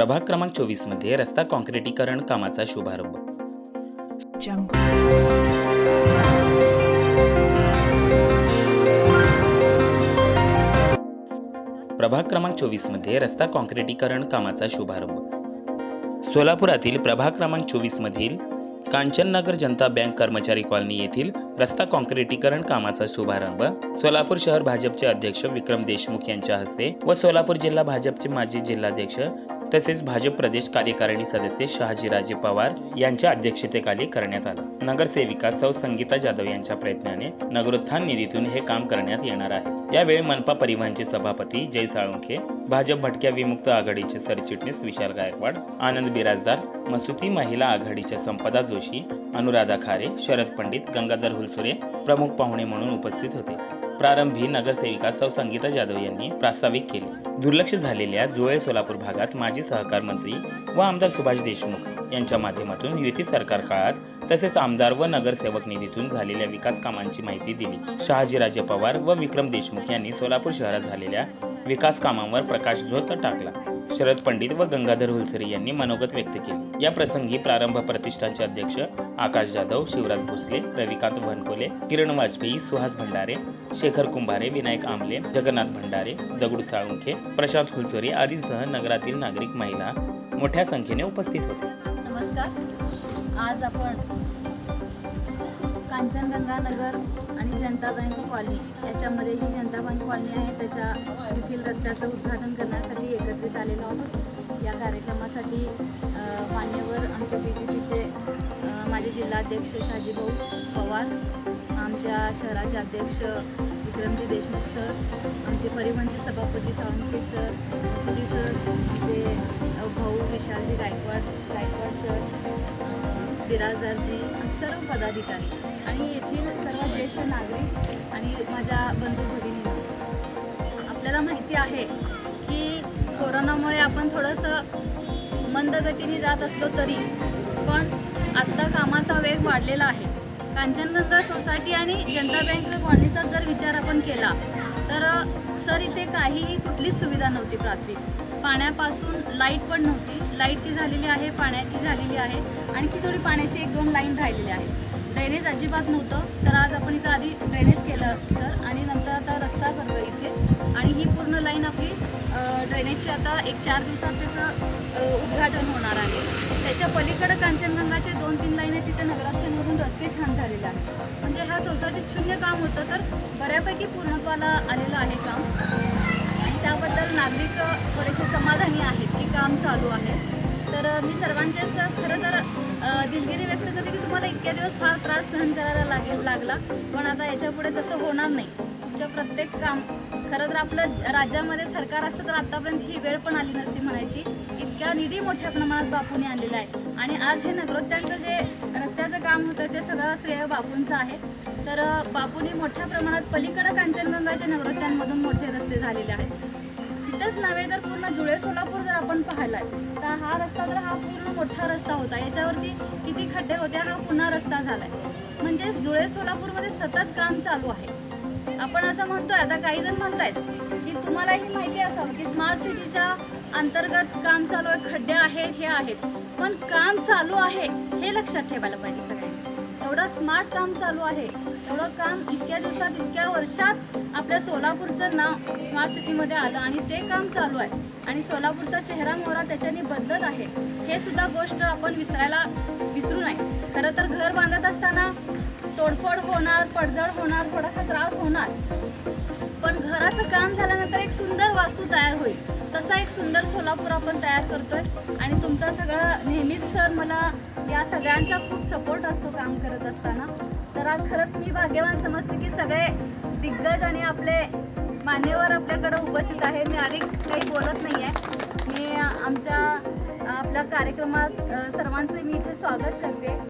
प्रभाग क्रमांक चोवीसमध्ये रस्ता काँक्रिटीकरण कामाचा शुभारंभ. प्रभाग क्रमांक चोवीसमध्ये रस्ता काँक्रिटीकरण कामाचा शुभारंभ. सोलापुरातील प्रभाग क्रमांक चोवीस मधील कांचननगर जनता बँक कर्मचारी कॉलनी येथील रस्ता काँक्रिटीकरण कामाचा शुभारंभ सोलापूर शहर भाजपचे अध्यक्ष विक्रम देशमुख यांच्या हस्ते व सोलापूर जिल्हा भाजपचे माजी जिल्हाध्यक्ष तसेच भाजप प्रदेश कार्यकारिणी सदस्य शहाजीराजे पवार यांच्या अध्यक्षतेखाली करण्यात आला. नगरसेविका सौ संगीता जाधव यांच्या प्रयत्नाने नगरोत्थान निधीतून हे काम करण्यात येणार आहे. यावेळी मनपा परिवहनचे सभापती जय साळुंखे भाजप भटक्या विमुक्त आघाडीचे सरचिटणीस विशाल गायकवाड आनंद बिराजदार मसुती महिला आघाडीच्या संपदा जोशी अनुराधा खारे शरद पंडित गंगाधर हुलसुरे प्रमुख पाहुणे म्हणून उपस्थित होते. प्रारंभी नगरसेविका सौ संगीता जाधव यांनी प्रास्ताविक केले. दुर्लक्ष झालेल्या जुळे सोलापूर भागात माजी सहकार मंत्री व आमदार सुभाष देशमुख यांच्या माध्यमातून युती सरकार काळात तसेच आमदार व नगरसेवक निधीतून झालेल्या विकास कामांची माहिती दिली. शहाजीराजे पवार व विक्रम देशमुख यांनी सोलापूर शहरात झालेल्या विकास कामांवर प्रकाशझोत टाकला. शरद पंडित व गंगाधर हुलसरे यांनी मनोगत व्यक्त केले. या प्रसंगी प्रारंभ प्रतिष्ठानचे अध्यक्ष आकाश जाधव शिवराज भोसले रविकांत वनकोले किरण वाजपेयी सुहास भंडारे शेखर कुंभारे विनायक आमले जगन्नाथ भंडारे दगडू साळुंखे प्रशांत हुलसरे आदींसह नगरातील नागरिक महिला मोठ्या संख्येने उपस्थित होते. नमस्कार. आज आपण कांचनगंगा नगर आणि जनता बँक कॉलनी. याच्यामध्ये ही जनता बँक कॉलनी आहे. त्याच्या येथील रस्त्याचं उद्घाटन करण्यासाठी एकत्रित आलेलो आहोत. या कार्यक्रमासाठी मान्यवर आमचे बी जे पीचे माझे जिल्हाध्यक्ष शाजीभाऊ पवार आमच्या शहराचे अध्यक्ष विक्रमजी देशमुख सर आमचे परिवहनचे सभापती सावंतके सर सुधी सर आमचे भाऊ विशालजी गायकवाड गायकवाड सर बिराजदारजी आमचे सर्व पदाधिकारी आणि येथील सर्व ज्येष्ठ नागरिक आणि माझ्या बंधू भगिनी आपल्याला माहिती आहे की कोरोनामुळे आपण थोडंसं मंद गतीने जात असलो तरी पण आत्ता कामाचा वेग वाढलेला आहे. कांचनगंगा सोसायटी आणि जनता बँक कॉलनीचा जर विचार आपण केला तर सर इथे काहीही कुठलीच सुविधा नव्हती प्राथमिक पाण्यापासून लाइट पण नव्हती. लाईटची झालेली आहे पाण्याची झालेली आहे. आणखी थोडी पाण्याची एक दोन लाईन राहिलेली आहे ड्रेनेज अजिबात नव्हतं. तर आज आपण इथं आधी ड्रेनेज केलं सर आणि नंतर आता रस्ता करतो इथे. आणि ही पूर्ण लाईन आपली ड्रेनेजची आता एक चार दिवसात त्याचं उद्घाटन होणार आहे. त्याच्या पलीकडं कांचनगंगाचे दोन तीन लाईन आहेत तिथे नगराध्यक्षमधून रस्ते छान झालेले आहेत. म्हणजे ह्या सोसायटीत शून्य काम होतं तर बऱ्यापैकी पूर्णत्वाला आलेलं आहे काम. त्याबद्दल नागरिक थोडेसे समाधानी आहेत की काम चालू आहे. तर मी सर्वांचेच खरं तर दिलगिरी व्यक्त करते की तुम्हाला इतक्या दिवस फार त्रास सहन करायला लागेल लागला. पण आता याच्यापुढे तसं होणार नाही. तुमच्या प्रत्येक काम खरं तर आपलं राज्यामध्ये सरकार असतं तर आत्तापर्यंत ही वेळ पण आली नसती म्हणायची. इतक्या निधी मोठ्या प्रमाणात बापूने आणलेला आहे. आणि आज हे नगरोत्यांचं जे रस्त्याचं काम होतं ते सगळं श्रेय बापूंचं आहे. तर बापूने बापूंनी मोठ्या प्रमाणात पलीकडं कांचनगंगाच्या नगरोत्यांमधून मोठे रस्ते झालेले आहेत. तिथंच नव्हे तर पूर्ण जुळे सोलापूर जर आपण पाहिलाय तर हा रस्ता तर हा पूर्ण मोठा रस्ता होता. याच्यावरती किती खड्डे होते हा पुन्हा रस्ता झालाय. म्हणजे जुळे सोलापूरमध्ये सतत काम चालू आहे. आपण असं म्हणतोय आता काही जण म्हणतायत की तुम्हालाही माहिती असावं की स्मार्ट सिटीच्या अंतर्गत काम चालू आहे खड्डे आहेत हे आहेत. पण काम चालू आहे हे लक्षात ठेवायला पाहिजे सगळ्यांनी. एवढं स्मार्ट काम चालू आहे एवढं काम इतक्या दिवसात इतक्या वर्षात आपल्या सोलापूरचं नाव स्मार्ट सिटीमध्ये आलं आणि ते काम चालू आहे. आणि सोलापूरचा चेहरा मोहरा त्याच्याने बदलत आहे. हे सुद्धा गोष्ट आपण विसरायला विसरू नये. खरं तर घर बांधत असताना तोडफोड होणार पडझड होणार थोडासा त्रास होणार. पण घराचं काम झाल्यानंतर एक सुंदर वास्तू तयार होईल. तसा एक सुंदर सोलापूर आपण तयार करतोय. आणि तुमचा सगळं नेहमीच सर मला या सगळ्यांचा खूप सपोर्ट असतो काम करत असताना. तर आज खरंच मी भाग्यवान समजते की सगळे दिग्गज आणि आपले मान्यवर आपल्याकडे उपस्थित आहे मी अधिक काही बोलत नाही आहे मी आमच्या आपल्या कार्यक्रमात सर्वांचे सर्वांचं मी इथे स्वागत करते.